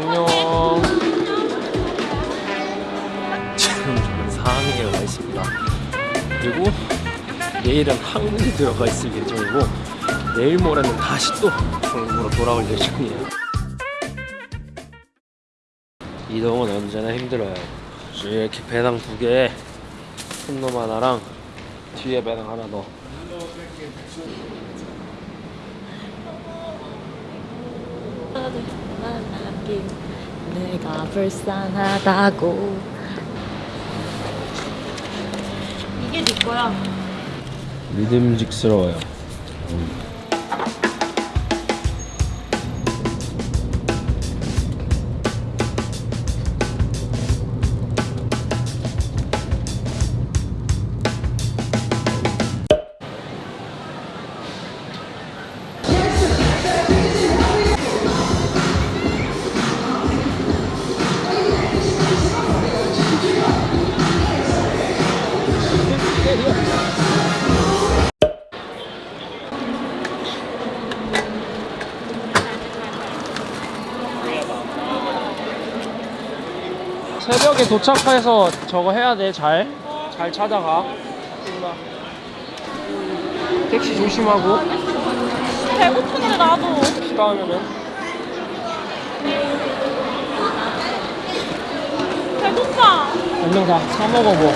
안녕. 지금 저는 상해에 와 있습니다. 그리고 내일은 한국에 들어가 있을 예정이고 내일 모레는 다시 또 중국으로 돌아올 예정이에요. 이동은 언제나 힘들어요. 이렇게 배낭 두 개에 큰놈 하나랑 뒤에 배낭 하나 더. 만 나긴 내가 불쌍하다고. 이게 네 거야. 믿음직스러워요. 새벽에 도착해서 저거 해야 돼. 잘. 잘 찾아가. 택시 조심하고. 배고픈데 나도 비가 오면은. 배고파 안녕 다. 사 먹어 뭐.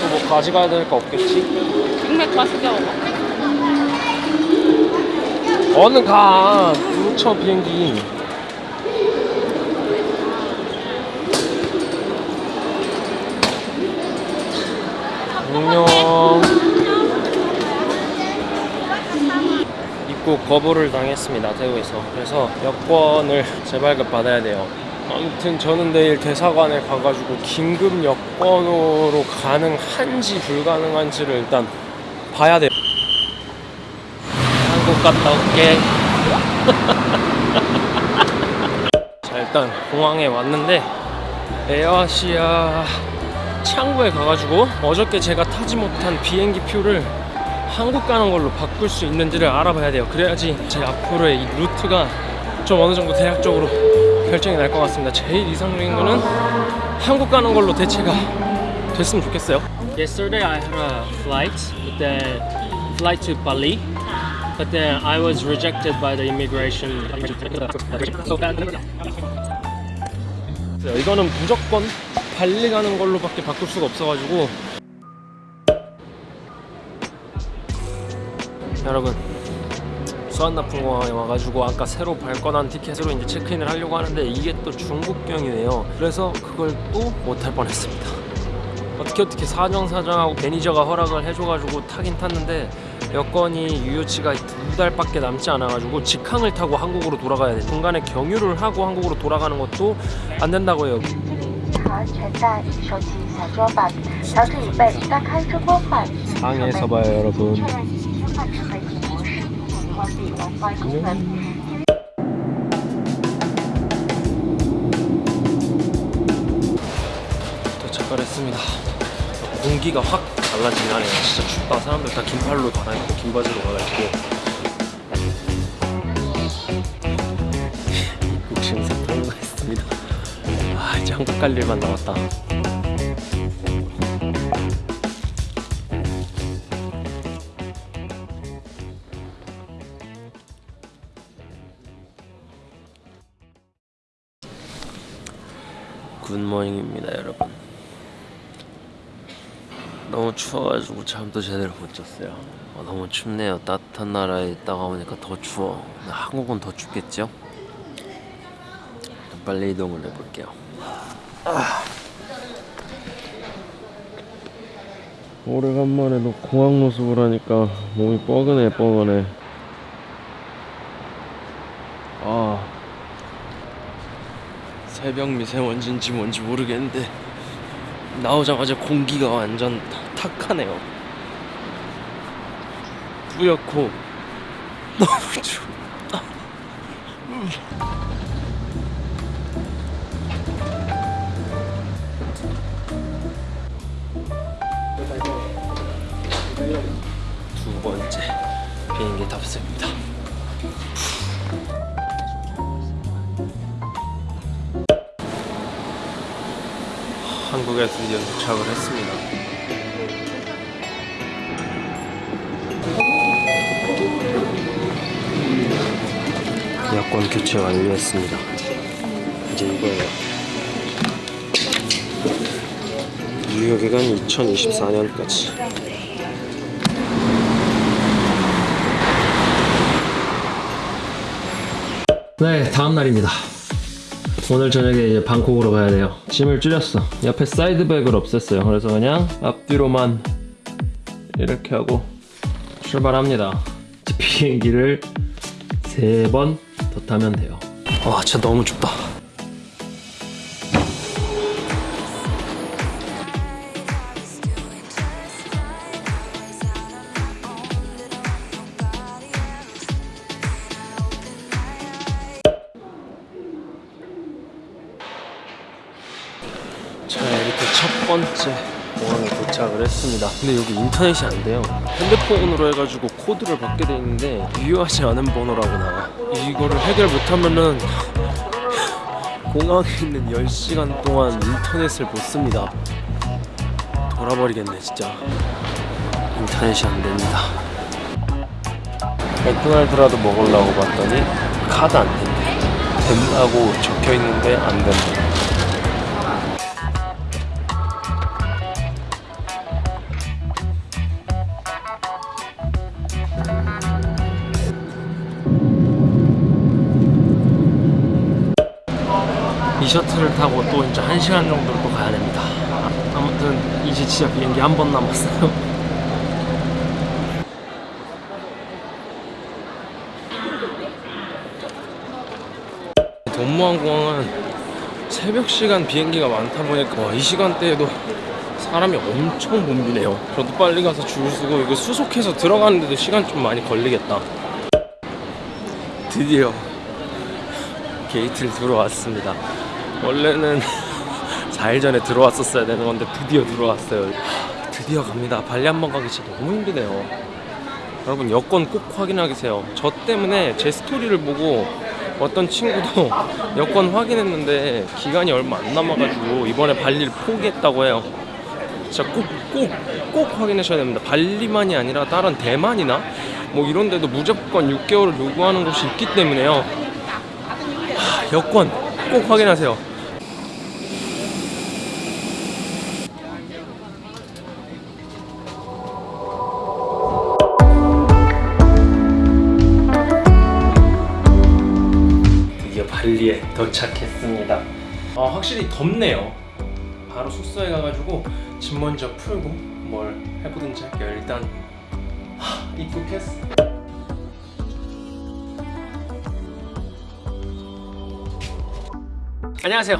또뭐 가져가야 될 거 없겠지? 빅맥 맛있게 먹어 얼른 가. 뭉쳐 비행기. 안녕. 입국 거부를 당했습니다. 태국에서. 그래서 여권을 재발급 받아야 돼요. 아무튼 저는 내일 대사관에 가가지고 긴급 여권으로 가능한지 불가능한지를 일단 봐야 돼요. 한국 갔다 올게. 자 일단 공항에 왔는데 에어아시아 창구에 가가지고 어저께 제가 타지 못한 비행기 표를 한국 가는 걸로 바꿀 수 있는지를 알아봐야 돼요. 그래야지 제 앞으로의 이 루트가 좀 어느 정도 대략적으로 결정이 날 것 같습니다. 제일 이상적인 거는 한국 가는 걸로 대체가 됐으면 좋겠어요. Yesterday I had a flight, then flight to Bali. But then I was rejected by the immigration. 이거는 무조건 발리 가는 걸로밖에 바꿀 수가 없어가지고. 여러분 수완나풍공항에 와가지고 아까 새로 발권한 티켓으로 이제 체크인을 하려고 하는데 이게 또 중국경이에요. 그래서 그걸 또 못할 뻔했습니다. 어떻게 어떻게 사정사정하고 매니저가 허락을 해줘가지고 타긴 탔는데 여권이 유효치가 두 달밖에 남지 않아가지고 직항을 타고 한국으로 돌아가야 돼. 중간에 경유를 하고 한국으로 돌아가는 것도 안 된다고 해요 공항에서 봐요 여러분. 안녕 도착을 했습니다. 공기가 확 달라지긴 하네요 진짜 춥다. 사람들 다 긴팔로 갈아입고 긴 바지로 갈아입고. 입국 심사 통과했습니다. 아 이제 한국 갈 일만 남았다. Good morning입니다 여러분 너무 추워가지고 잠도 제대로 못 잤어요. 어, 너무 춥네요. 따뜻한 나라에 있다가 오니까 더 추워. 한국은 더 춥겠죠? 빨리 이동을 해볼게요. 아. 오래간만에 너 공항 노숙을 하니까 몸이 뻐근해 뻐근해. 아. 새벽 미세먼지인지 뭔지 모르겠는데 나오자마자 공기가 완전 탁하네요 뿌옇고 너무 춥다 두 번째 비행기 탑승입니다. 한국에 드디어 도착을 했습니다. 여권 교체 완료했습니다. 이제 이거예요. 유효기간 2024년까지. 네, 다음 날입니다. 오늘 저녁에 이제 방콕으로 가야 돼요. 짐을 줄였어. 옆에 사이드백을 없앴어요. 그래서 그냥 앞뒤로만 이렇게 하고 출발합니다. 비행기를 세 번 더 타면 돼요. 와, 진짜 너무 춥다. 번째 공항에 도착을 했습니다. 근데 여기 인터넷이 안 돼요. 핸드폰으로 해가지고 코드를 받게 돼 있는데 유효하지 않은 번호라고 나와. 이거를 해결 못하면은 공항에 있는 10시간 동안 인터넷을 못 씁니다. 돌아버리겠네 진짜. 인터넷이 안 됩니다. 맥도날드라도 먹으려고 봤더니 카드 안 된대. 된다고 적혀 있는데 안 된다 이 셔틀을 타고 또 이제 한 시간 정도를 또 가야 됩니다. 아무튼 이제 진짜 비행기 한 번 남았어요. 동무항공항은 새벽 시간 비행기가 많다 보니까 와, 이 시간대에도 사람이 엄청 붐비네요. 저도 빨리 가서 줄 서고 이거 수속해서 들어가는데도 시간 좀 많이 걸리겠다. 드디어 게이트를 들어왔습니다. 원래는 4일 전에 들어왔었어야 되는 건데 드디어 들어왔어요. 하, 드디어 갑니다. 발리 한 번 가기 진짜 너무 힘드네요. 여러분 여권 꼭 확인하세요. 저 때문에 제 스토리를 보고 어떤 친구도 여권 확인했는데 기간이 얼마 안 남아가지고 이번에 발리를 포기했다고 해요. 진짜 꼭 꼭 꼭 확인하셔야 됩니다. 발리만이 아니라 다른 대만이나 뭐 이런 데도 무조건 6개월을 요구하는 곳이 있기 때문에요. 하, 여권 꼭 확인하세요. 발리에 도착했습니다. 아, 확실히 덥네요. 바로 숙소에 가가지고 짐 먼저 풀고 뭘 해보든지 할게요. 일단 하, 입국했어. 안녕하세요.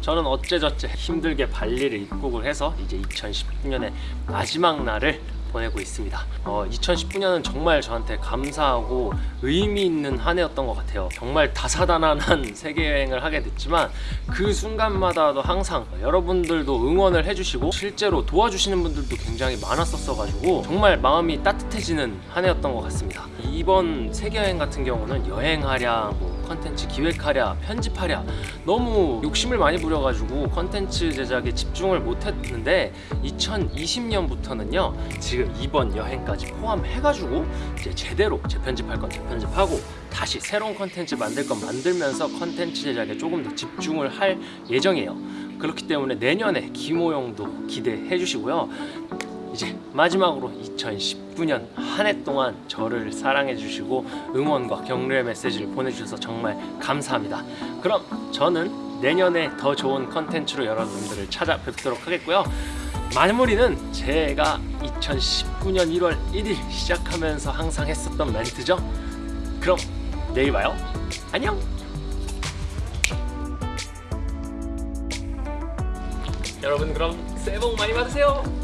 저는 어째저째 힘들게 발리를 입국을 해서 이제 2019년의 마지막 날을 보내고 있습니다. 어, 2019년은 정말 저한테 감사하고 의미 있는 한 해였던 것 같아요. 정말 다사다난한 세계 여행을 하게 됐지만 그 순간마다도 항상 여러분들도 응원을 해주시고 실제로 도와주시는 분들도 굉장히 많았었어가지고 정말 마음이 따뜻해지는 한 해였던 것 같습니다. 이번 세계 여행 같은 경우는 여행하랴, 뭐 컨텐츠 기획하랴, 편집하랴 너무 욕심을 많이 부려가지고 컨텐츠 제작에 집중을 못했는데 2020년부터는요 지금 이번 여행까지 포함해가지고 이제 제대로 재편집할 건 재편집하고 다시 새로운 컨텐츠 만들 건 만들면서 컨텐츠 제작에 조금 더 집중을 할 예정이에요. 그렇기 때문에 내년에 기모용도 기대해 주시고요. 이제 마지막으로 2019년 한 해 동안 저를 사랑해 주시고 응원과 격려의 메시지를 보내주셔서 정말 감사합니다. 그럼 저는 내년에 더 좋은 컨텐츠로 여러분들을 찾아뵙도록 하겠고요. 마무리는 제가 2019년 1월 1일 시작하면서 항상 했었던 멘트죠. 그럼 내일 봐요. 안녕. 여러분 그럼 새해 복 많이 받으세요.